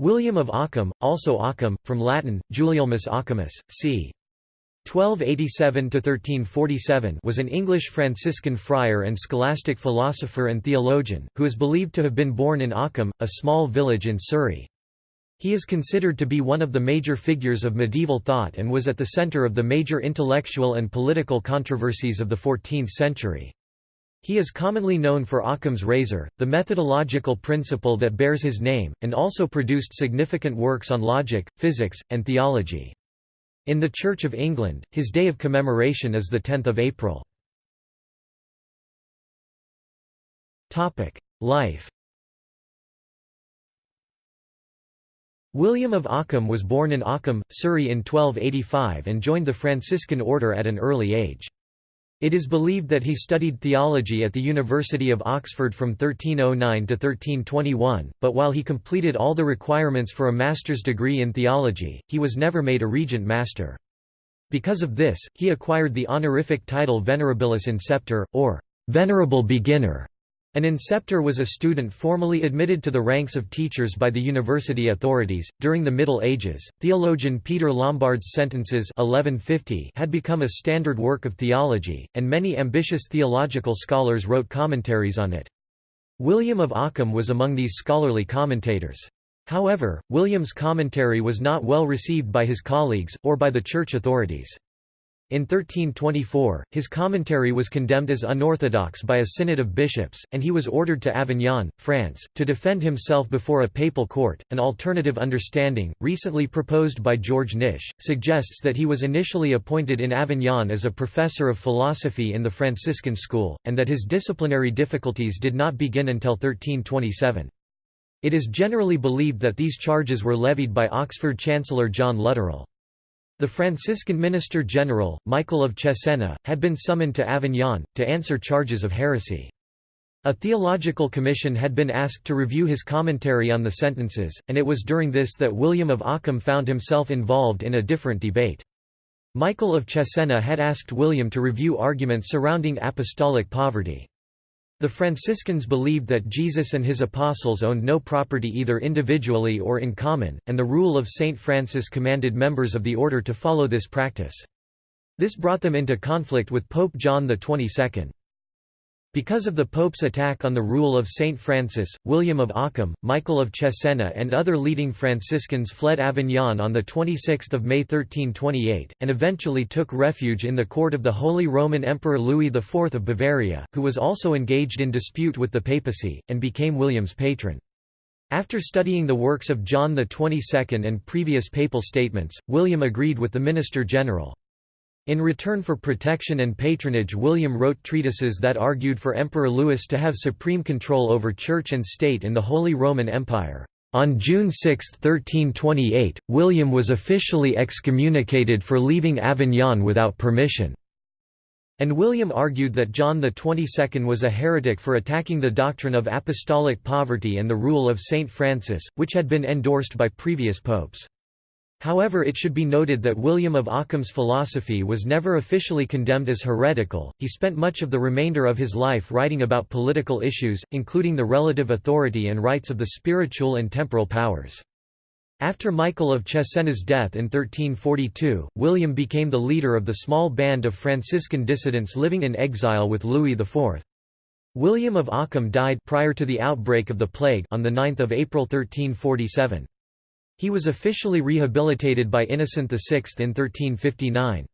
William of Ockham, also Occam, from Latin, Gulielmus Occamus, c. 1287–1347 was an English Franciscan friar and scholastic philosopher and theologian, who is believed to have been born in Ockham, a small village in Surrey. He is considered to be one of the major figures of medieval thought and was at the centre of the major intellectual and political controversies of the 14th century. He is commonly known for Occam's razor, the methodological principle that bears his name, and also produced significant works on logic, physics, and theology. In the Church of England, his day of commemoration is 10 April. Life William of Ockham was born in Ockham, Surrey in 1285 and joined the Franciscan order at an early age. It is believed that he studied theology at the University of Oxford from 1309 to 1321, but while he completed all the requirements for a master's degree in theology, he was never made a regent master. Because of this, he acquired the honorific title Venerabilis Inceptor, or Venerable Beginner, an inceptor was a student formally admitted to the ranks of teachers by the university authorities. During the Middle Ages, theologian Peter Lombard's Sentences 1150 had become a standard work of theology, and many ambitious theological scholars wrote commentaries on it. William of Ockham was among these scholarly commentators. However, William's commentary was not well received by his colleagues, or by the church authorities. In 1324, his commentary was condemned as unorthodox by a synod of bishops, and he was ordered to Avignon, France, to defend himself before a papal court. An alternative understanding, recently proposed by George Knysh, suggests that he was initially appointed in Avignon as a professor of philosophy in the Franciscan school, and that his disciplinary difficulties did not begin until 1327. It is generally believed that these charges were levied by Oxford Chancellor John Lutterell. The Franciscan Minister-General, Michael of Cesena, had been summoned to Avignon, to answer charges of heresy. A theological commission had been asked to review his commentary on the sentences, and it was during this that William of Ockham found himself involved in a different debate. Michael of Cesena had asked William to review arguments surrounding apostolic poverty. The Franciscans believed that Jesus and his apostles owned no property either individually or in common, and the rule of Saint Francis commanded members of the order to follow this practice. This brought them into conflict with Pope John XXII. Because of the Pope's attack on the rule of Saint Francis, William of Ockham, Michael of Cesena and other leading Franciscans fled Avignon on 26 May 1328, and eventually took refuge in the court of the Holy Roman Emperor Louis IV of Bavaria, who was also engaged in dispute with the papacy, and became William's patron. After studying the works of John XXII and previous papal statements, William agreed with the Minister General. In return for protection and patronage William wrote treatises that argued for Emperor Louis to have supreme control over church and state in the Holy Roman Empire. On June 6, 1328, William was officially excommunicated for leaving Avignon without permission. And William argued that John XXII was a heretic for attacking the doctrine of apostolic poverty and the rule of Saint Francis, which had been endorsed by previous popes. However it should be noted that William of Ockham's philosophy was never officially condemned as heretical, he spent much of the remainder of his life writing about political issues, including the relative authority and rights of the spiritual and temporal powers. After Michael of Cesena's death in 1342, William became the leader of the small band of Franciscan dissidents living in exile with Louis IV. William of Ockham died prior to the outbreak of the plague on 9 April 1347. He was officially rehabilitated by Innocent VI in 1359.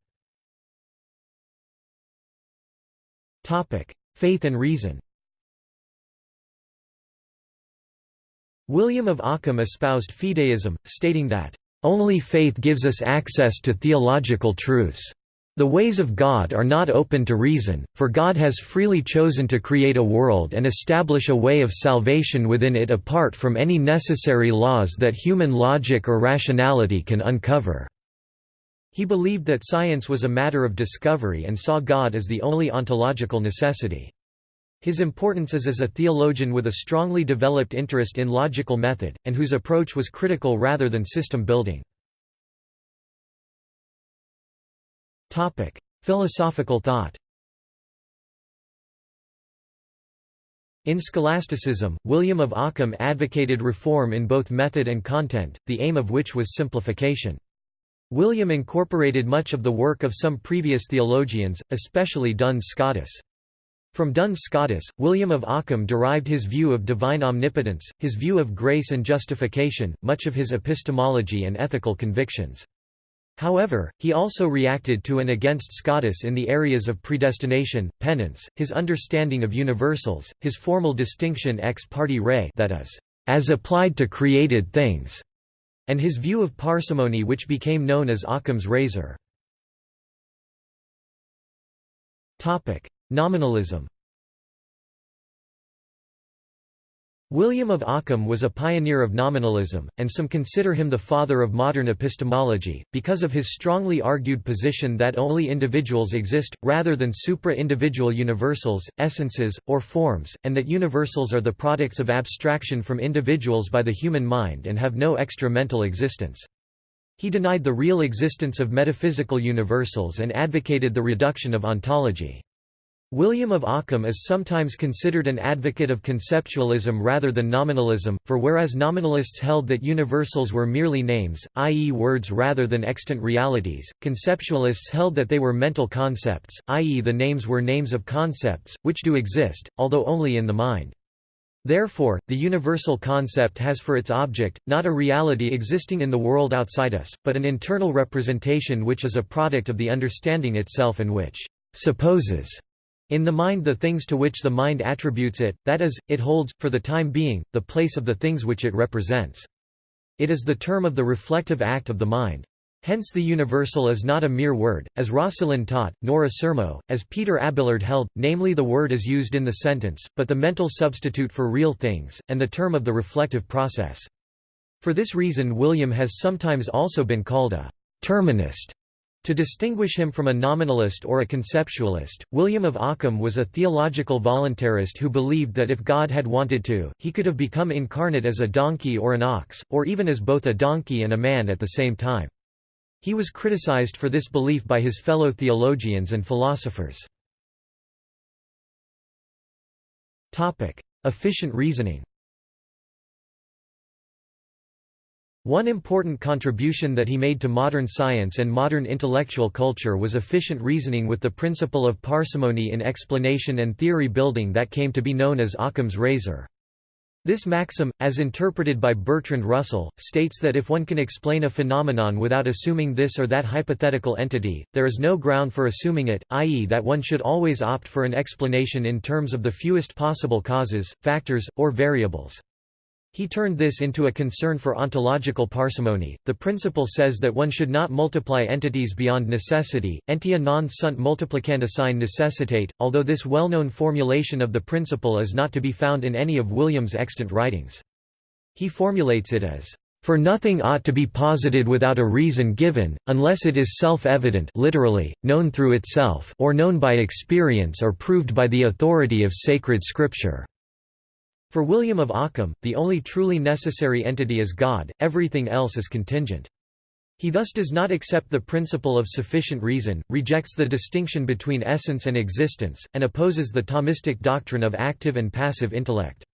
Faith and reason William of Ockham espoused fideism, stating that, "...only faith gives us access to theological truths." The ways of God are not open to reason, for God has freely chosen to create a world and establish a way of salvation within it apart from any necessary laws that human logic or rationality can uncover." He believed that science was a matter of discovery and saw God as the only ontological necessity. His importance is as a theologian with a strongly developed interest in logical method, and whose approach was critical rather than system building. Topic: Philosophical thought. In scholasticism, William of Ockham advocated reform in both method and content, the aim of which was simplification. William incorporated much of the work of some previous theologians, especially Duns Scotus. From Duns Scotus, William of Ockham derived his view of divine omnipotence, his view of grace and justification, much of his epistemology and ethical convictions. However, he also reacted to and against Scotus in the areas of predestination, penance, his understanding of universals, his formal distinction ex parte rei that is, as applied to created things, and his view of parsimony which became known as Occam's razor. Nominalism William of Ockham was a pioneer of nominalism, and some consider him the father of modern epistemology, because of his strongly argued position that only individuals exist, rather than supra-individual universals, essences, or forms, and that universals are the products of abstraction from individuals by the human mind and have no extra mental existence. He denied the real existence of metaphysical universals and advocated the reduction of ontology. William of Ockham is sometimes considered an advocate of conceptualism rather than nominalism, for whereas nominalists held that universals were merely names, i.e. words rather than extant realities, conceptualists held that they were mental concepts, i.e. the names were names of concepts, which do exist, although only in the mind. Therefore, the universal concept has for its object, not a reality existing in the world outside us, but an internal representation which is a product of the understanding itself and which supposes in the mind the things to which the mind attributes it, that is, it holds, for the time being, the place of the things which it represents. It is the term of the reflective act of the mind. Hence the universal is not a mere word, as Roscelin taught, nor a sermo, as Peter Abelard held, namely the word is used in the sentence, but the mental substitute for real things, and the term of the reflective process. For this reason William has sometimes also been called a terminist to distinguish him from a nominalist or a conceptualist, William of Ockham was a theological voluntarist who believed that if God had wanted to, he could have become incarnate as a donkey or an ox, or even as both a donkey and a man at the same time. He was criticized for this belief by his fellow theologians and philosophers. Efficient reasoning One important contribution that he made to modern science and modern intellectual culture was efficient reasoning with the principle of parsimony in explanation and theory building that came to be known as Occam's razor. This maxim, as interpreted by Bertrand Russell, states that if one can explain a phenomenon without assuming this or that hypothetical entity, there is no ground for assuming it, i.e. that one should always opt for an explanation in terms of the fewest possible causes, factors, or variables. He turned this into a concern for ontological parsimony. The principle says that one should not multiply entities beyond necessity, entia non sunt multiplicanda sine necessitate, although this well-known formulation of the principle is not to be found in any of William's extant writings. He formulates it as, "...for nothing ought to be posited without a reason given, unless it is self-evident literally, known through itself or known by experience or proved by the authority of sacred scripture." For William of Ockham, the only truly necessary entity is God, everything else is contingent. He thus does not accept the principle of sufficient reason, rejects the distinction between essence and existence, and opposes the Thomistic doctrine of active and passive intellect.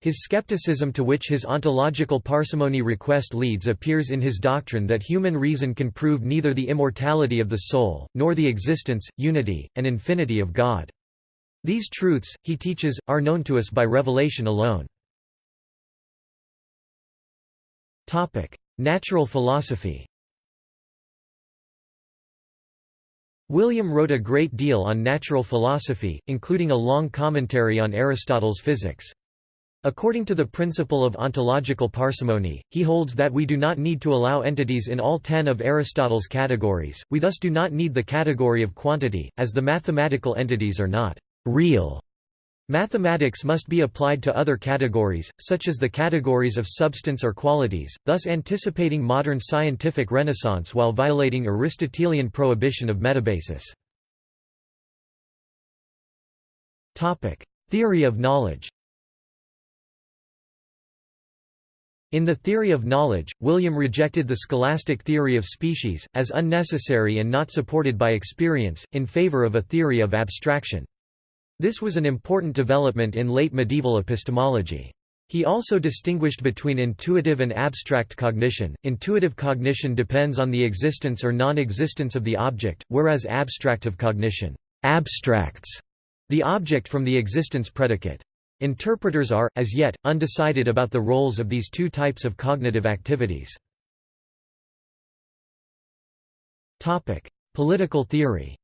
His skepticism to which his ontological parsimony request leads appears in his doctrine that human reason can prove neither the immortality of the soul, nor the existence, unity, and infinity of God. These truths, he teaches, are known to us by revelation alone. Natural philosophy William wrote a great deal on natural philosophy, including a long commentary on Aristotle's physics. According to the principle of ontological parsimony, he holds that we do not need to allow entities in all ten of Aristotle's categories, we thus do not need the category of quantity, as the mathematical entities are not real. Mathematics must be applied to other categories, such as the categories of substance or qualities, thus anticipating modern scientific renaissance while violating Aristotelian prohibition of metabasis. Theory of knowledge In the theory of knowledge, William rejected the scholastic theory of species, as unnecessary and not supported by experience, in favor of a theory of abstraction. This was an important development in late medieval epistemology. He also distinguished between intuitive and abstract cognition. Intuitive cognition depends on the existence or non-existence of the object, whereas abstractive cognition abstracts the object from the existence predicate. Interpreters are, as yet, undecided about the roles of these two types of cognitive activities. Political theory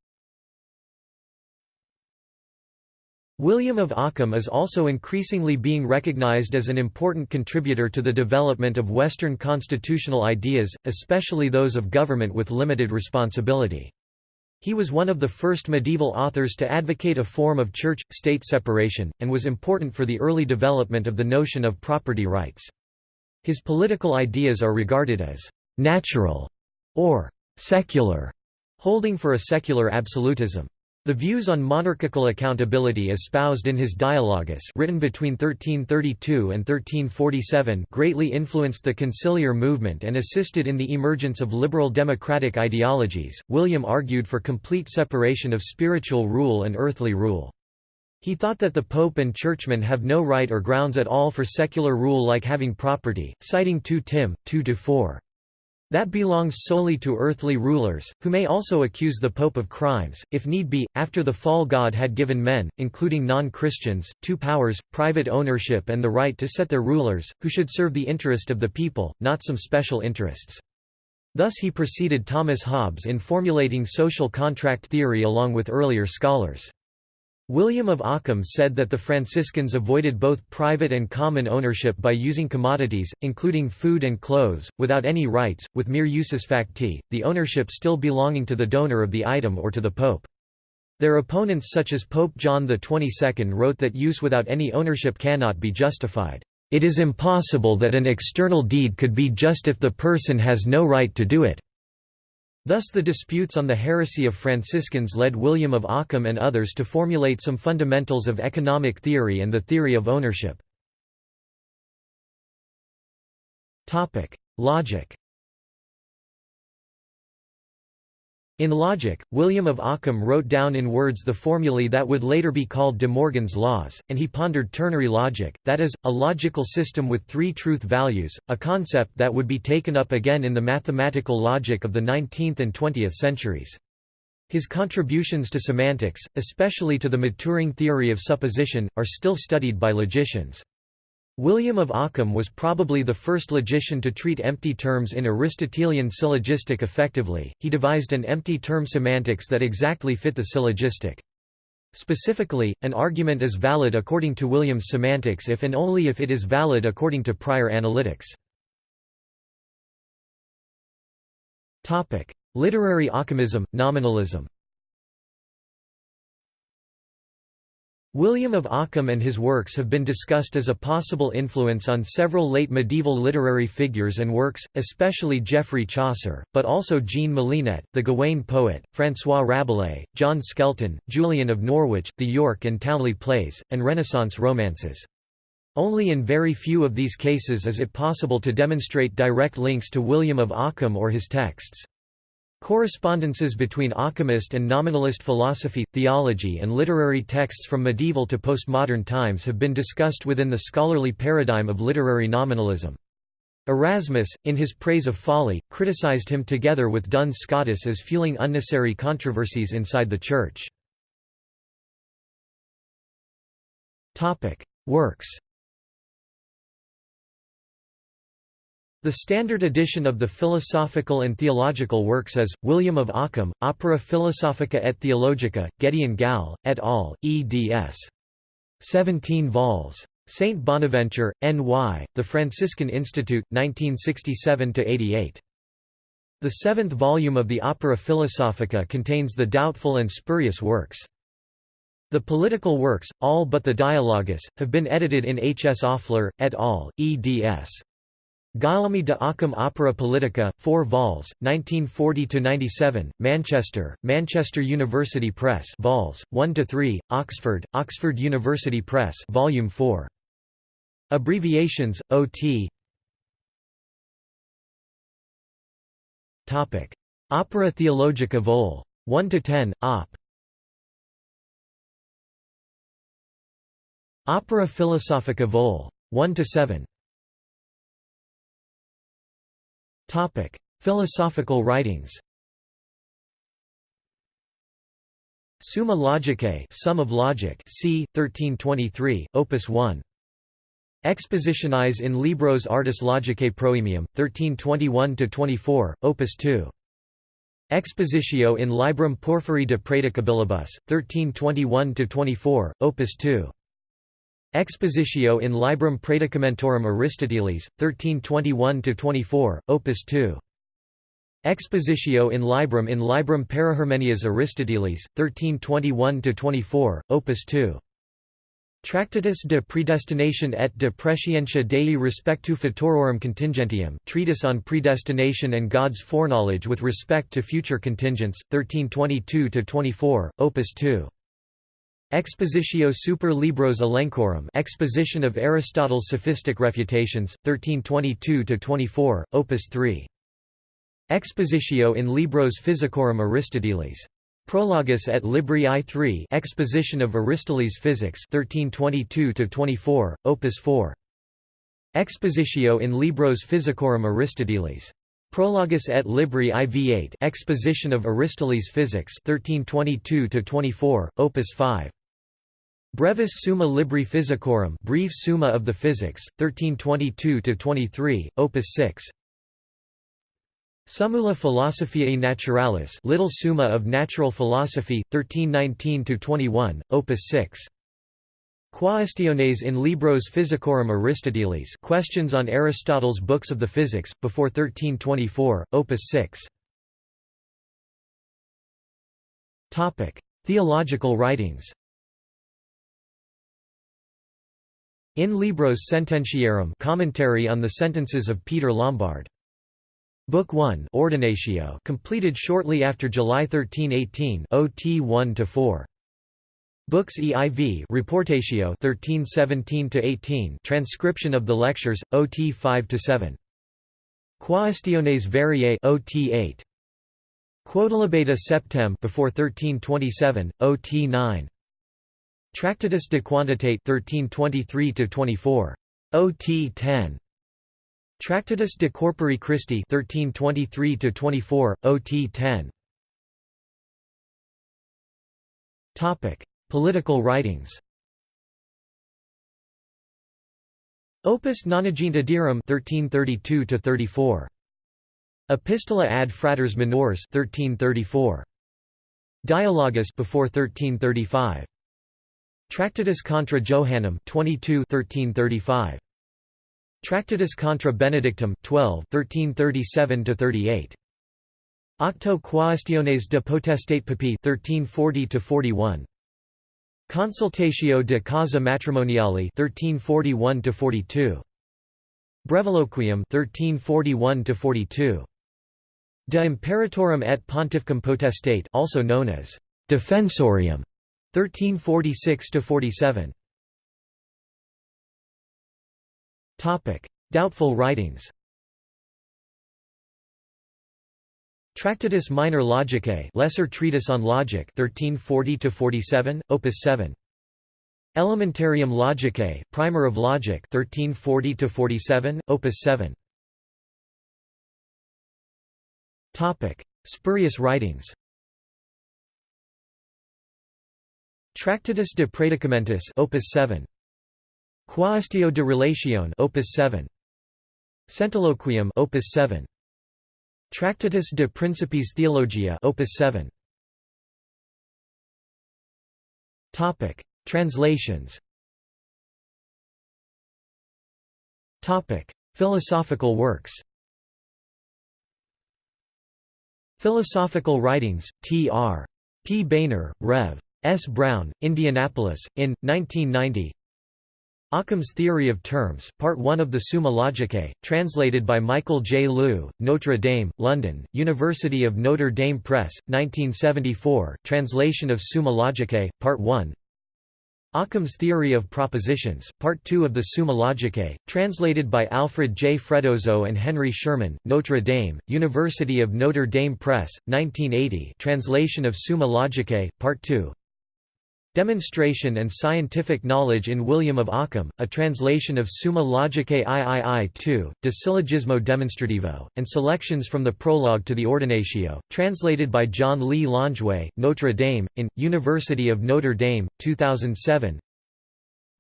William of Ockham is also increasingly being recognized as an important contributor to the development of Western constitutional ideas, especially those of government with limited responsibility. He was one of the first medieval authors to advocate a form of church-state separation, and was important for the early development of the notion of property rights. His political ideas are regarded as «natural» or «secular», holding for a secular absolutism. The views on monarchical accountability espoused in his Dialogus written between 1332 and 1347 greatly influenced the conciliar movement and assisted in the emergence of liberal democratic ideologies. William argued for complete separation of spiritual rule and earthly rule. He thought that the Pope and churchmen have no right or grounds at all for secular rule like having property, citing 2 Tim. 2–4. That belongs solely to earthly rulers, who may also accuse the Pope of crimes, if need be. After the fall, God had given men, including non Christians, two powers private ownership and the right to set their rulers, who should serve the interest of the people, not some special interests. Thus he preceded Thomas Hobbes in formulating social contract theory along with earlier scholars. William of Ockham said that the Franciscans avoided both private and common ownership by using commodities, including food and clothes, without any rights, with mere usus facti, the ownership still belonging to the donor of the item or to the Pope. Their opponents such as Pope John XXII wrote that use without any ownership cannot be justified. It is impossible that an external deed could be just if the person has no right to do it. Thus the disputes on the heresy of Franciscans led William of Ockham and others to formulate some fundamentals of economic theory and the theory of ownership. Logic In logic, William of Ockham wrote down in words the formulae that would later be called De Morgan's laws, and he pondered ternary logic, that is, a logical system with three truth values, a concept that would be taken up again in the mathematical logic of the 19th and 20th centuries. His contributions to semantics, especially to the maturing theory of supposition, are still studied by logicians. William of Ockham was probably the first logician to treat empty terms in Aristotelian syllogistic effectively, he devised an empty term semantics that exactly fit the syllogistic. Specifically, an argument is valid according to William's semantics if and only if it is valid according to prior analytics. Literary Ockhamism, nominalism William of Ockham and his works have been discussed as a possible influence on several late medieval literary figures and works, especially Geoffrey Chaucer, but also Jean Molinet, the Gawain poet, François Rabelais, John Skelton, Julian of Norwich, the York and Towneley plays, and Renaissance romances. Only in very few of these cases is it possible to demonstrate direct links to William of Ockham or his texts. Correspondences between Ockhamist and nominalist philosophy, theology and literary texts from medieval to postmodern times have been discussed within the scholarly paradigm of literary nominalism. Erasmus, in his praise of folly, criticized him together with Duns Scotus as fueling unnecessary controversies inside the Church. Works The standard edition of the philosophical and theological works is, William of Ockham, Opera Philosophica et Theologica, Gedeon Gall, et al., eds. 17 vols. St. Bonaventure, N.Y., The Franciscan Institute, 1967–88. The seventh volume of the Opera Philosophica contains the doubtful and spurious works. The political works, all but the Dialogus, have been edited in H. S. Offler, et al., eds. Guillaume de Ockham Opera Politica, 4 vols, 1940–97, Manchester, Manchester University Press vols, 1–3, Oxford, Oxford University Press Volume 4. Abbreviations, O.T. Opera Theologica Vol. 1–10, Op. Opera Philosophica Vol. 1–7 Philosophical writings Summa Logicae Sum of Logic c. 1323, Opus 1 Expositionis in Libros Artis Logicae Proemium, 1321–24, Opus 2 Expositio in Librum Porphyri de Praedicabilibus, 1321–24, Opus 2 Expositio in Librum Praedicamentorum Aristotelis, 1321–24, Opus 2 Expositio in Librum in Librum Perihermenias Aristotelis, 1321–24, Opus 2 Tractatus de predestination et de prescientia Dei respectu futurorum contingentium Treatise on Predestination and God's Foreknowledge with respect to future contingents, 1322–24, Opus 2. Expositio super libros Elenchorum Exposition of Aristotle's Sophistic Refutations, 1322–24, Opus 3. Expositio in Libros Physicorum Aristotelis. Prologus et Libri I3 Exposition of Aristoteles Physics 1322–24, Opus 4. Expositio in Libros Physicorum Aristotelis. Prologus et Libri IV8 Exposition of Aristoteles Physics 1322–24, Opus 5. Brevis Summa Libri Physicorum Brief Summa of the Physics, 1322–23, Opus 6 Summula Philosophiae Naturalis Little Summa of Natural Philosophy, 1319–21, Opus 6 Quaestiones in Libros Physicorum Aristotelis Questions on Aristotle's Books of the Physics, before 1324, Opus 6 Theological writings In Libros Sententiarum Commentary on the Sentences of Peter Lombard. Book 1 Ordinatio completed shortly after July 13, 18 OT 1 to 4 Books EIV Reportatio 1317 to 18 transcription of the lectures OT 5 to 7 Quaestiones variae OT 8 Quodlibeta septem before 1327 OT 9 Tractatus de Quantitate 1323 to 24 OT 10 Tractatus de Corpore Christi 1323–24, OT 10 Topic: Political writings. Opus Nonagentidarum 1332–34 Epistola ad fratres minores 1334 Dialogus before 1335 Tractatus contra Johannum 22 1335 Tractatus contra Benedictum, 12 1337–38. Octo Quaestiones de Potestate Papae 1340–41. Consultatio de causa matrimoniali 1341–42. Breviloquium 1341–42. De Imperatorum et Pontificum Potestate also known as Defensorium 1346–47. Doubtful writings. Tractatus Minor Logicae Lesser Treatise on Logic 1340-47, Opus 7 Elementarium Logicae Primer of Logic 1340-47, Opus 7 Topic. Spurious writings Tractatus de Praedicamentis Opus 7 Quaestio de Relatione Opus 7 Centiloquium Opus 7 Tractatus de Principis Theologia Opus 7 Topic Translations Topic Philosophical works Philosophical Writings, T.R. P. Boehner, Rev. S. Brown, Indianapolis, in, 1990 Occam's Theory of Terms, Part 1 of the Summa Logicae, translated by Michael J. Loux, Notre Dame, London, University of Notre Dame Press, 1974, translation of Summa Logicae, Part 1 Occam's Theory of Propositions, Part 2 of the Summa Logicae, translated by Alfred J. Freddoso and Henry Schuurman, Notre Dame, University of Notre Dame Press, 1980 translation of Summa Logicae, Part 2 Demonstration and Scientific Knowledge in William of Ockham, a translation of Summa Logicae III 2, De Syllogismo Demonstrativo, and selections from the prologue to the Ordinatio, translated by John Lee Longeway, Notre Dame, in, University of Notre Dame, 2007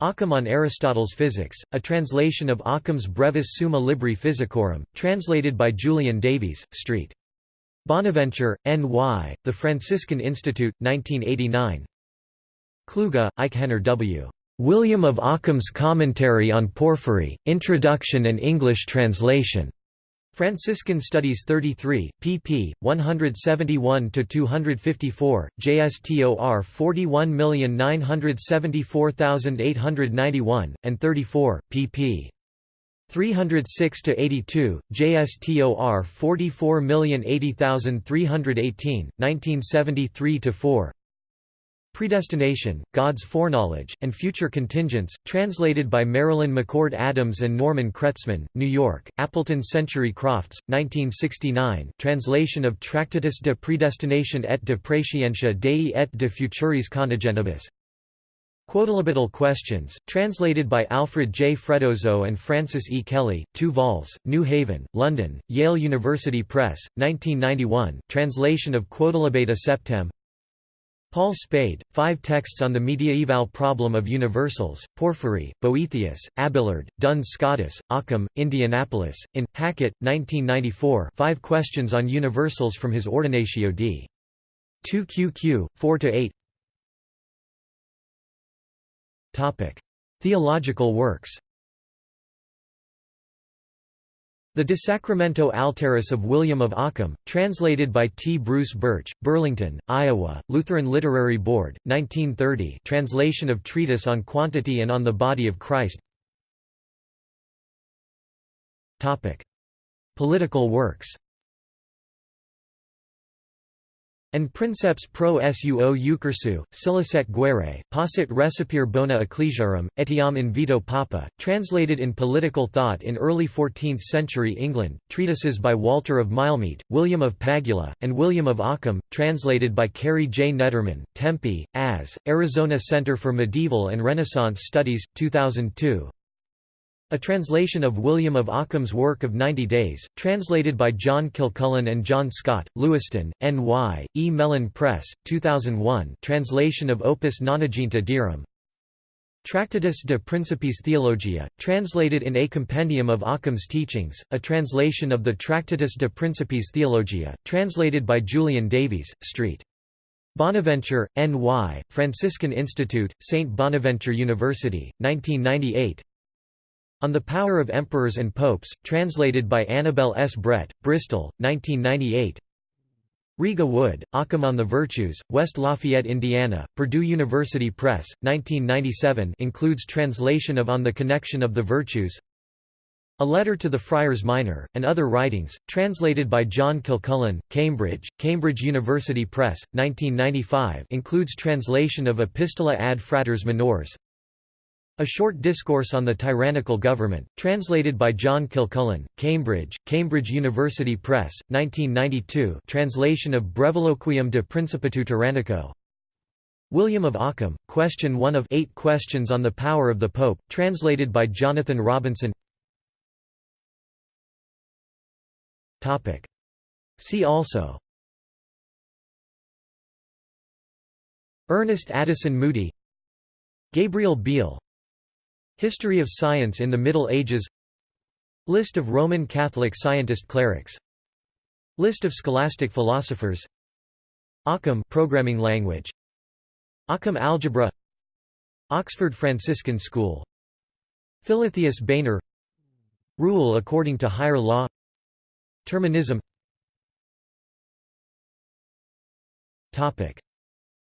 Occam on Aristotle's Physics, a translation of Occam's Brevis Summa Libri Physicorum, translated by Julian Davies, St. Bonaventure, N.Y., The Franciscan Institute, 1989 Kluge, Eichhenner W. William of Occam's Commentary on Porphyry, Introduction and English Translation. Franciscan Studies 33, pp. 171–254, JSTOR 41974891, and 34, pp. 306–82, JSTOR 44080318, 1973–4 Predestination, God's Foreknowledge, and Future Contingents, translated by Marilyn McCord Adams and Norman Kretzmann, New York, Appleton Century Crofts, 1969 translation of Tractatus de Predestination et de Praescientia Dei et de Futuris Contingentibus Quodlibetal Questions, translated by Alfred J. Freddoso and Francis E. Kelly, 2 vols, New Haven, London, Yale University Press, 1991 translation of Quodlibeta Septem Paul Spade, Five Texts on the Mediaeval Problem of Universals, Porphyry, Boethius, Abelard, Duns Scotus, Occam, Indianapolis, in, Hackett, 1994 Five Questions on Universals from his Ordinatio d. 2 QQ, 4–8 Theological works The De Sacramento Altaris of William of Ockham, translated by T. Bruce Birch, Burlington, Iowa, Lutheran Literary Board, 1930 translation of Treatise on Quantity and on the Body of Christ Political works En princeps pro suo eucursu, scilicet guerre, possit recipere bona ecclesiarum, etiam in vito papa, translated in Political Thought in early 14th century England, treatises by Walter of Milemete, William of Pagula, and William of Ockham, translated by Carey J. Nederman, Tempe, AS, Arizona Center for Medieval and Renaissance Studies, 2002, a translation of William of Ockham's work of Ninety Days, translated by John Kilcullen and John Scott, Lewiston, N.Y., E. Mellen Press, 2001 translation of Opus Nonaginta Dierum Tractatus de Principis Theologia, translated in A Compendium of Ockham's Teachings, a translation of the Tractatus de Principis Theologia, translated by Julian Davies, St. Bonaventure, N.Y., Franciscan Institute, St. Bonaventure University, 1998 on the Power of Emperors and Popes, translated by Annabel S. Brett, Bristol, 1998 Rega Wood, Occam on the Virtues, West Lafayette, Indiana, Purdue University Press, 1997 includes translation of On the Connection of the Virtues A Letter to the Friars Minor, and Other Writings, translated by John Kilcullen, Cambridge, Cambridge University Press, 1995 includes translation of Epistola ad Fratres Minores a Short Discourse on the Tyrannical Government, translated by John Kilcullen, Cambridge, Cambridge University Press, 1992 translation of Breviloquium de Principatu Tyrannico. William of Ockham, Question 1 of Eight Questions on the Power of the Pope, translated by Jonathan Robinson. See also. Ernest Addison Moody. Gabriel Biel History of Science in the Middle Ages. List of Roman Catholic scientist clerics. List of scholastic philosophers. Occam programming language. Occam algebra. Oxford Franciscan School. Philotheus Boehner. Rule according to higher law. Terminism. Topic.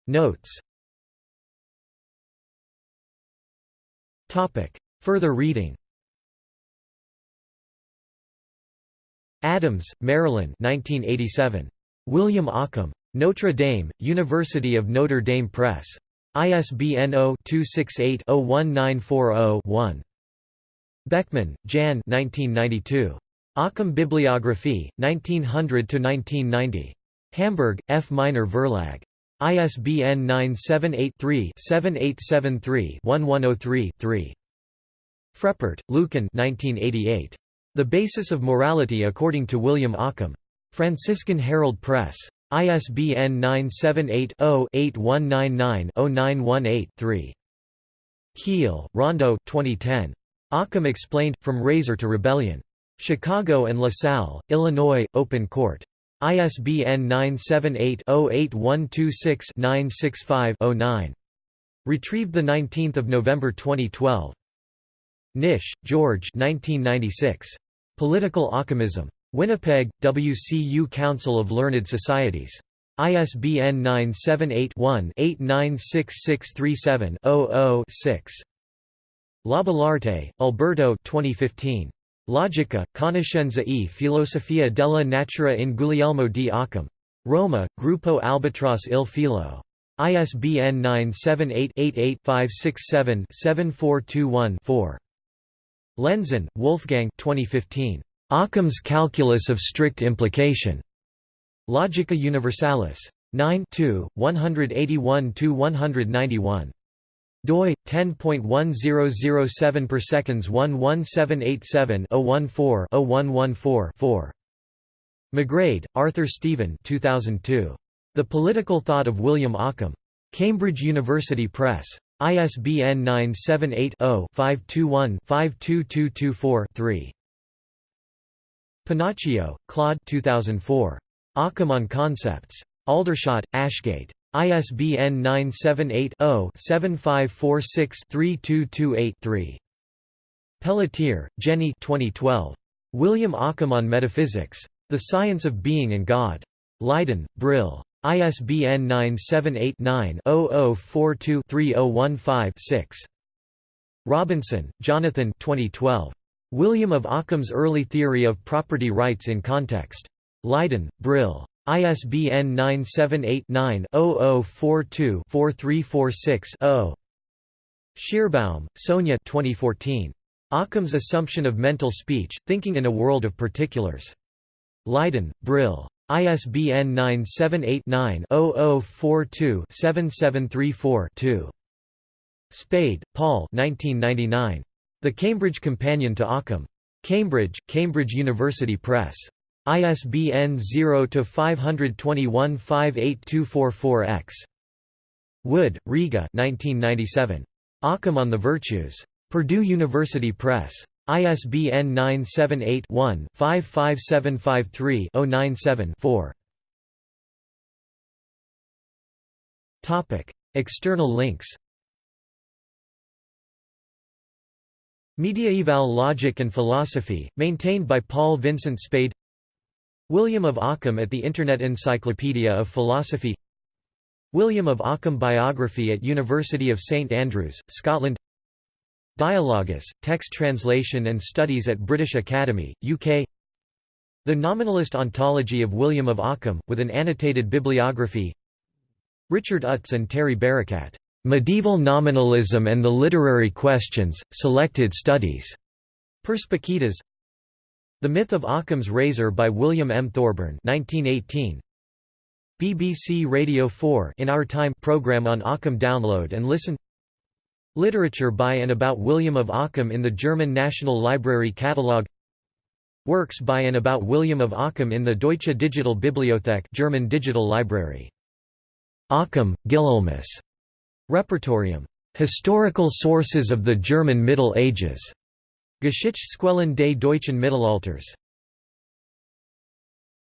Notes Further reading Adams, Marilyn 1987. William Ockham. Notre Dame, University of Notre Dame Press. ISBN 0-268-01940-1. Beckman, Jan 1992. Ockham Bibliographie, 1900–1990. Hamburg, F. Meiner Verlag. ISBN 978-3-7873-1103-3. Freppert, Lucan The Basis of Morality According to William Ockham. Franciscan Herald Press. ISBN 978-0-8199-0918-3. Keele, Rondo 2010. Ockham Explained, From Razor to Rebellion. Chicago and LaSalle, Illinois, Open Court. ISBN 978-08126-965-09. Retrieved 19 November 2012. Knysh, George 1996. Political Ockhamism. Winnipeg, WCU Council of Learned Societies. ISBN 978-1-896637-00-6. Laballarte, Alberto 2015. Logica, conoscenza e filosofia della natura in Guglielmo di Occam. Roma, Gruppo Albatros il Filo. ISBN 978-88-567-7421-4. Lenzen, Wolfgang 2015. Occam's Calculus of Strict Implication. Logica Universalis. 9 181–191 doi 10.1007 per seconds 11787 014 0114 4 McGrade, Arthur Stephen 2002. The Political Thought of William Ockham. Cambridge University Press. ISBN 978-0-521-52224-3. Panaccio, Claude 2004. Ockham on Concepts. Aldershot, Ashgate. ISBN 978-0-7546-3228-3. Pelletier, Jenny 2012. William Ockham on Metaphysics. The Science of Being and God. Leiden, Brill. ISBN 978-9-0042-3015-6. Robinson, Jonathan 2012. William of Ockham's Early Theory of Property Rights in Context. Leiden, Brill. ISBN 978-9-0042-4346-0. Schierbaum, Sonia 2014. Occam's Assumption of Mental Speech, Thinking in a World of Particulars. Leiden, Brill. ISBN 978-90-0042-7734-2. Spade, Paul 1999. The Cambridge Companion to Occam. Cambridge, Cambridge University Press. ISBN 0-521-58244-X. Wood, Rega 1997. Occam on the Virtues. Purdue University Press. ISBN 978-1-55753-097-4. External links Mediaeval Logic and Philosophy, maintained by Paul Vincent Spade William of Ockham at the Internet Encyclopedia of Philosophy William of Ockham Biography at University of St Andrews, Scotland Dialogus, text translation and studies at British Academy, UK The Nominalist Ontology of William of Ockham, with an annotated bibliography Richard Utz and Terry Barakat, "'Medieval Nominalism and the Literary Questions, Selected Studies' Perspicacitas the Myth of Occam's Razor by William M. Thorburn 1918. BBC Radio 4 in Our Time program on Occam Download and Listen Literature by and about William of Occam in the German National Library Catalogue Works by and about William of Occam in the Deutsche Digital Bibliothek German Digital Library. Occam, Guilhelmus. Repertorium. Historical sources of the German Middle Ages. Geschichtsquellen des deutschen Mittelalters